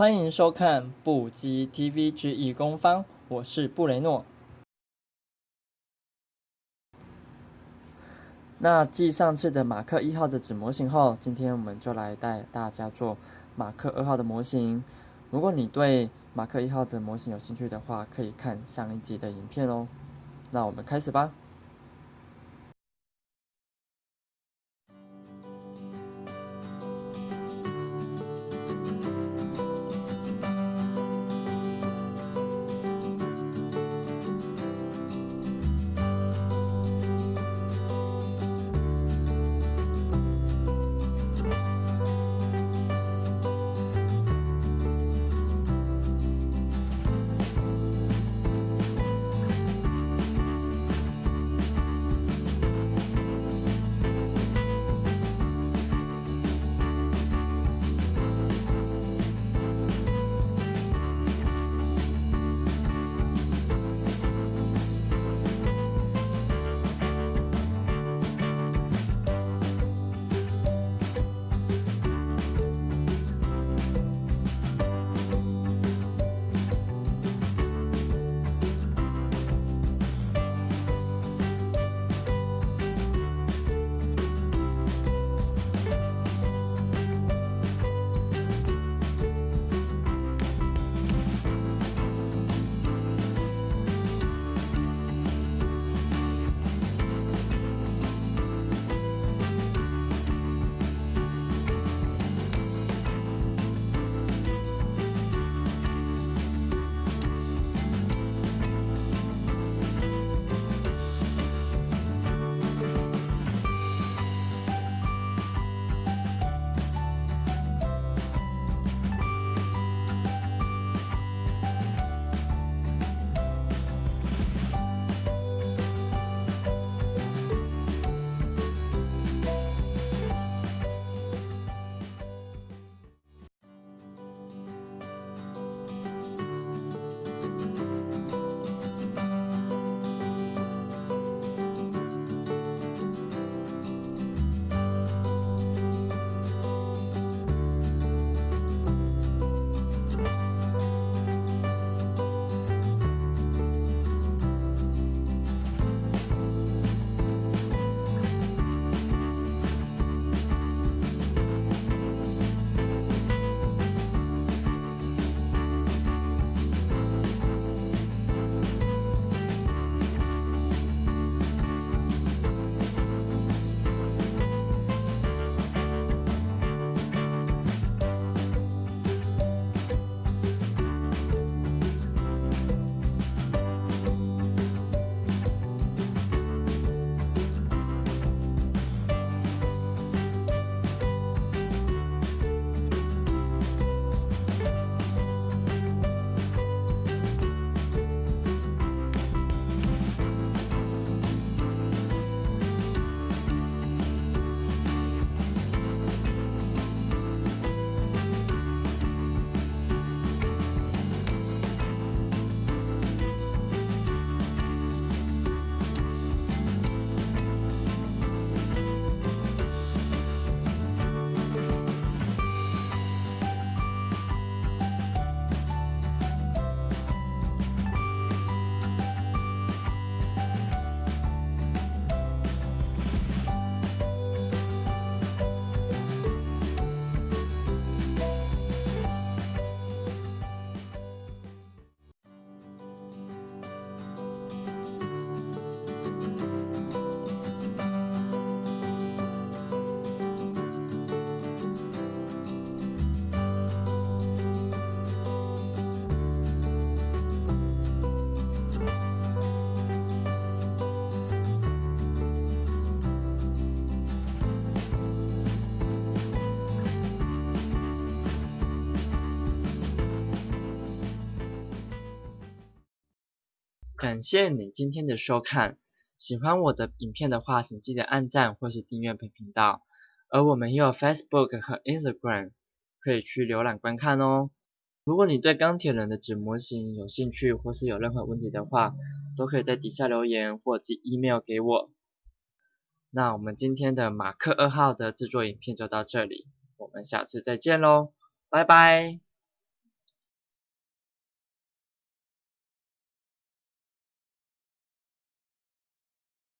欢迎收看布基 TV 之义工方，我是布雷诺。那继上次的马克一号的纸模型后，今天我们就来带大家做马克二号的模型。如果你对马克一号的模型有兴趣的话，可以看上一集的影片哦。那我们开始吧。感谢你今天的收看，喜欢我的影片的话，请记得按赞或是订阅本频道。而我们也有 Facebook 和 Instagram，可以去浏览观看哦。如果你对钢铁人的纸模型有兴趣，或是有任何问题的话，都可以在底下留言或寄 email 给我。那我们今天的马克二号的制作影片就到这里，我们下次再见喽，拜拜。